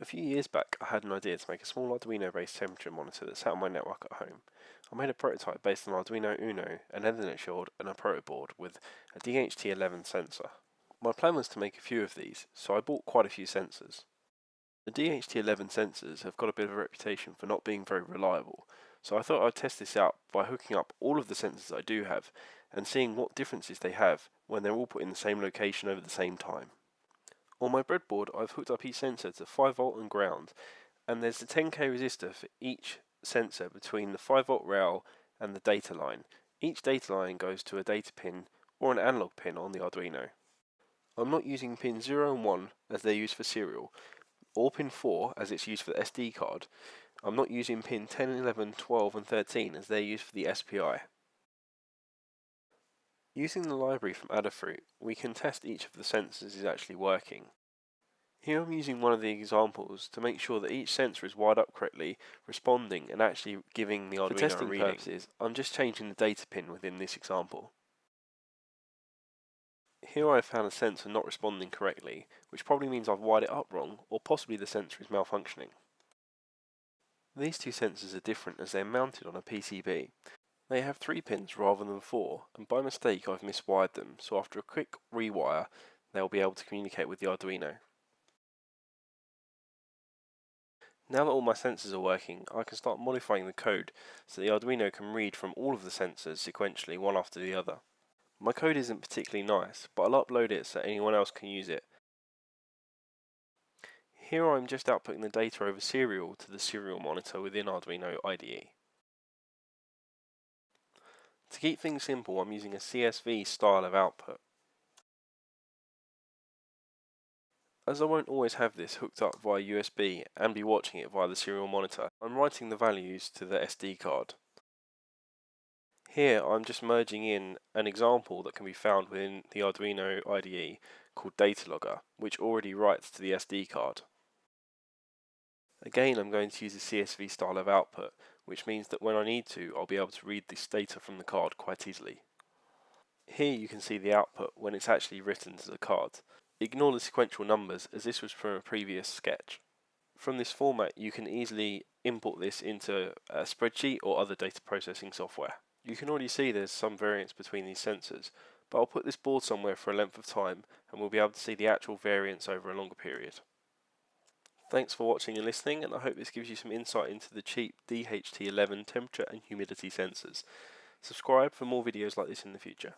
A few years back I had an idea to make a small Arduino based temperature monitor that sat on my network at home. I made a prototype based on Arduino Uno, an Ethernet shield and a protoboard with a DHT11 sensor. My plan was to make a few of these, so I bought quite a few sensors. The DHT11 sensors have got a bit of a reputation for not being very reliable, so I thought I'd test this out by hooking up all of the sensors I do have and seeing what differences they have when they're all put in the same location over the same time. On my breadboard I've hooked up each sensor to 5V and ground and there's a 10k resistor for each sensor between the 5V rail and the data line. Each data line goes to a data pin or an analog pin on the Arduino. I'm not using pin 0 and 1 as they're used for serial, or pin 4 as it's used for the SD card. I'm not using pin 10, 11, 12 and 13 as they're used for the SPI. Using the library from Adafruit, we can test each of the sensors is actually working. Here I'm using one of the examples to make sure that each sensor is wired up correctly, responding and actually giving the Arduino For testing purposes, I'm just changing the data pin within this example. Here I have found a sensor not responding correctly, which probably means I've wired it up wrong, or possibly the sensor is malfunctioning. These two sensors are different as they're mounted on a PCB, they have three pins rather than four, and by mistake I've miswired them, so after a quick rewire, they'll be able to communicate with the Arduino. Now that all my sensors are working, I can start modifying the code so the Arduino can read from all of the sensors sequentially one after the other. My code isn't particularly nice, but I'll upload it so anyone else can use it. Here I'm just outputting the data over serial to the serial monitor within Arduino IDE. To keep things simple, I'm using a CSV style of output. As I won't always have this hooked up via USB and be watching it via the serial monitor, I'm writing the values to the SD card. Here I'm just merging in an example that can be found within the Arduino IDE called Datalogger, which already writes to the SD card. Again I'm going to use a CSV style of output, which means that when I need to, I'll be able to read this data from the card quite easily. Here you can see the output when it's actually written to the card. Ignore the sequential numbers as this was from a previous sketch. From this format you can easily import this into a spreadsheet or other data processing software. You can already see there's some variance between these sensors, but I'll put this board somewhere for a length of time and we'll be able to see the actual variance over a longer period. Thanks for watching and listening and I hope this gives you some insight into the cheap DHT11 temperature and humidity sensors. Subscribe for more videos like this in the future.